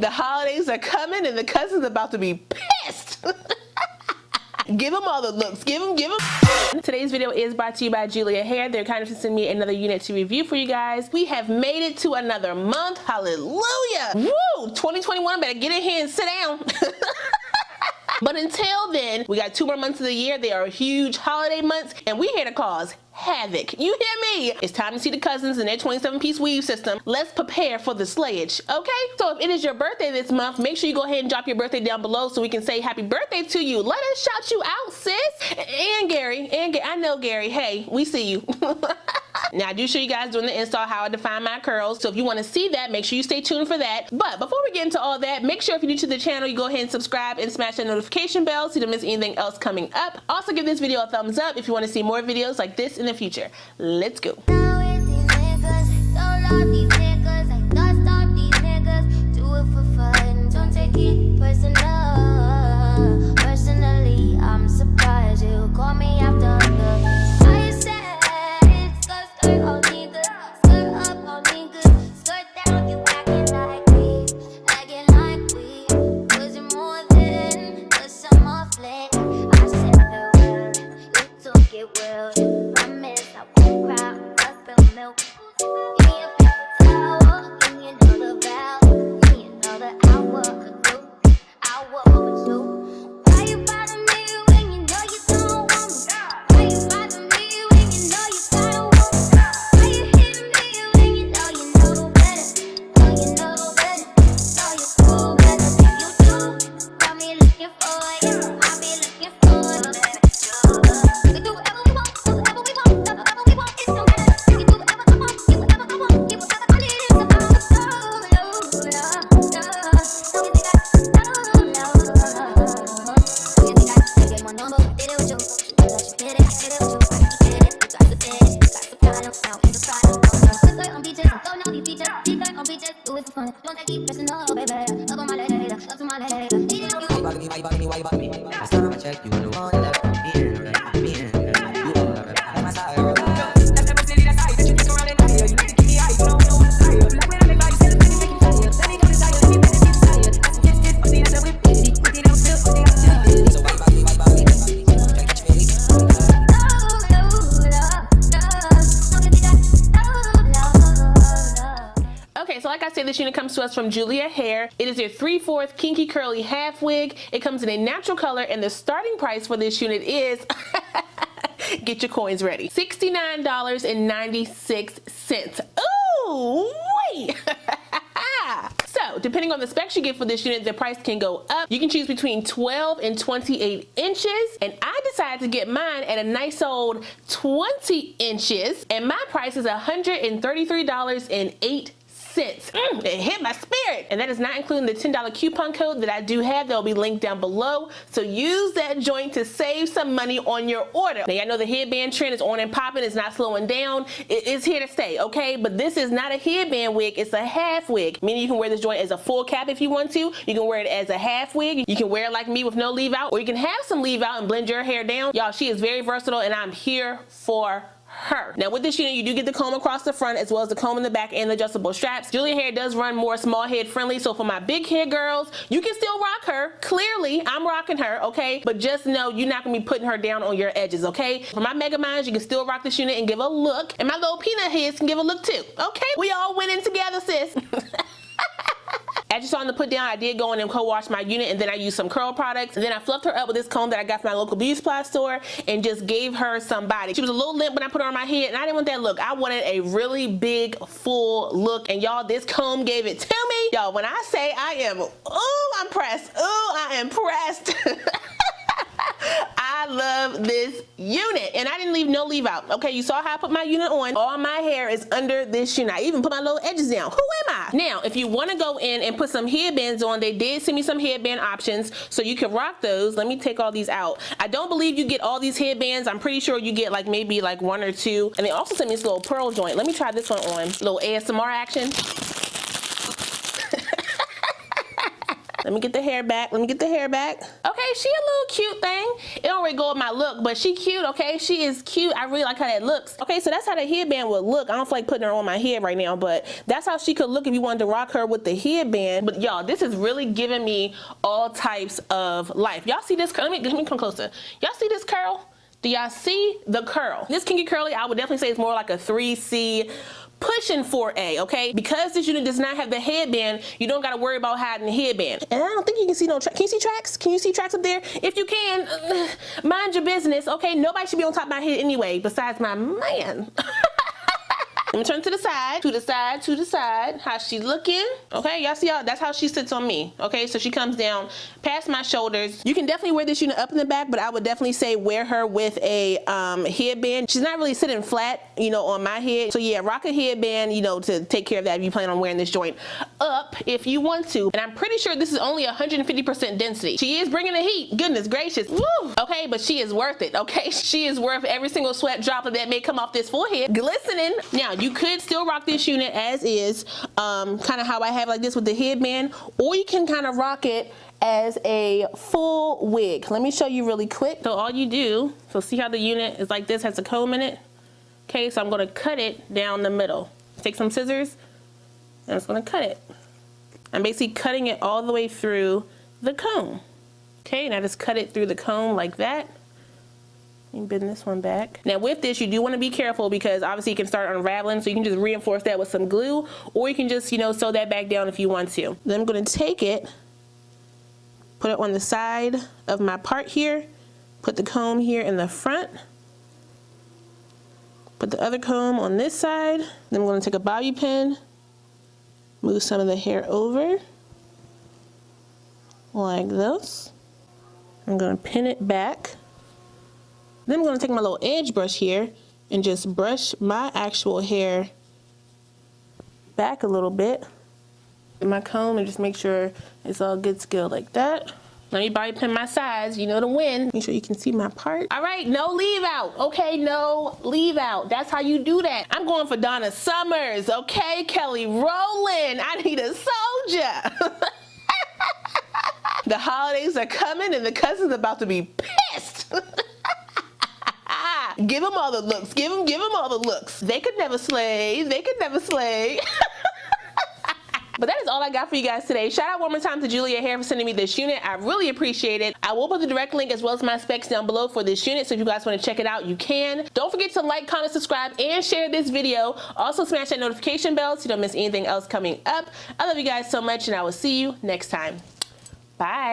The holidays are coming and the cousin's are about to be pissed. give them all the looks. Give them, give them. Today's video is brought to you by Julia Hair. They're kind of send me another unit to review for you guys. We have made it to another month. Hallelujah. Woo! 2021, better get in here and sit down. But until then, we got two more months of the year. They are huge holiday months, and we're here to cause havoc. You hear me? It's time to see the cousins in their 27 piece weave system. Let's prepare for the slayage, okay? So if it is your birthday this month, make sure you go ahead and drop your birthday down below so we can say happy birthday to you. Let us shout you out, sis. And Gary, and I know Gary, hey, we see you. Now I do show you guys doing the install how I define my curls. So if you want to see that, make sure you stay tuned for that. But before we get into all that, make sure if you're new to the channel, you go ahead and subscribe and smash that notification bell so you don't miss anything else coming up. Also give this video a thumbs up if you want to see more videos like this in the future. Let's go. Like I said, this unit comes to us from Julia Hair. It is a 3 4 kinky curly half wig. It comes in a natural color and the starting price for this unit is get your coins ready. $69.96. Ooh, wait. So depending on the specs you get for this unit, the price can go up. You can choose between 12 and 28 inches. And I decided to get mine at a nice old 20 inches. And my price is $133.08 Mm, it hit my spirit. And that is not including the $10 coupon code that I do have that will be linked down below. So use that joint to save some money on your order. Now I know the headband trend is on and popping, it's not slowing down. It is here to stay, okay? But this is not a headband wig, it's a half wig. Meaning you can wear this joint as a full cap if you want to. You can wear it as a half wig. You can wear it like me with no leave out, or you can have some leave out and blend your hair down. Y'all, she is very versatile and I'm here for her. Now with this unit, you do get the comb across the front as well as the comb in the back and the adjustable straps. Julia Hair does run more small head friendly, so for my big head girls, you can still rock her. Clearly, I'm rocking her, okay? But just know you're not gonna be putting her down on your edges, okay? For my mega minds, you can still rock this unit and give a look. And my little peanut heads can give a look too, okay? We all went in together, sis. As you saw in the put down, I did go in and co-wash my unit and then I used some curl products. And then I fluffed her up with this comb that I got from my local beauty supply store and just gave her some body. She was a little limp when I put her on my head and I didn't want that look. I wanted a really big, full look. And y'all, this comb gave it to me. Y'all, when I say I am, ooh, I'm pressed. Ooh, I am pressed. I love this unit and I didn't leave no leave out. Okay, you saw how I put my unit on. All my hair is under this unit. I even put my little edges down. Who am I? Now, if you want to go in and put some headbands on, they did send me some headband options so you can rock those. Let me take all these out. I don't believe you get all these headbands. I'm pretty sure you get like maybe like one or two. And they also sent me this little pearl joint. Let me try this one on. Little ASMR action. Let me get the hair back. Let me get the hair back. Okay, she a little cute thing. It don't really go with my look, but she cute, okay? She is cute. I really like how that looks. Okay, so that's how the headband would look. I don't feel like putting her on my head right now, but that's how she could look if you wanted to rock her with the headband. But y'all, this is really giving me all types of life. Y'all see this? Let me, let me come closer. Y'all see this curl? Do y'all see the curl? This kinky curly, I would definitely say it's more like a 3C pushing for A, okay? Because this unit does not have the headband, you don't gotta worry about hiding the headband. And I don't think you can see no. Can you see tracks? Can you see tracks up there? If you can, uh, mind your business, okay? Nobody should be on top of my head anyway, besides my man. Let me turn to the side, to the side, to the side. How she looking? Okay, y'all see how that's how she sits on me. Okay, so she comes down past my shoulders. You can definitely wear this unit up in the back, but I would definitely say wear her with a um, headband. She's not really sitting flat, you know, on my head. So yeah, rock a headband, you know, to take care of that if you plan on wearing this joint up if you want to. And I'm pretty sure this is only 150% density. She is bringing the heat. Goodness gracious. Woo. Okay, but she is worth it. Okay, she is worth every single sweat droplet that may come off this forehead. Glistening. Now, you could still rock this unit as is, um, kind of how I have like this with the headband, or you can kind of rock it as a full wig. Let me show you really quick. So all you do, so see how the unit is like this, has a comb in it? Okay, so I'm gonna cut it down the middle. Take some scissors, and I'm gonna cut it. I'm basically cutting it all the way through the comb. Okay, and I just cut it through the comb like that. You bend this one back. Now with this, you do want to be careful because obviously it can start unraveling. So you can just reinforce that with some glue or you can just, you know, sew that back down if you want to. Then I'm going to take it, put it on the side of my part here, put the comb here in the front, put the other comb on this side. Then I'm going to take a bobby pin, move some of the hair over like this. I'm going to pin it back then I'm going to take my little edge brush here and just brush my actual hair back a little bit. in my comb and just make sure it's all good skill like that. Let me bobby pin my sides, you know the win. Make sure you can see my part. All right, no leave out, okay? No leave out. That's how you do that. I'm going for Donna Summers, okay? Kelly Rowland, I need a soldier. the holidays are coming and the cousin's about to be pissed. Give them all the looks. Give them, give them all the looks. They could never slay. They could never slay. But that is all I got for you guys today. Shout out one more time to Julia Hair for sending me this unit. I really appreciate it. I will put the direct link as well as my specs down below for this unit. So if you guys want to check it out, you can. Don't forget to like, comment, subscribe, and share this video. Also smash that notification bell so you don't miss anything else coming up. I love you guys so much and I will see you next time. Bye.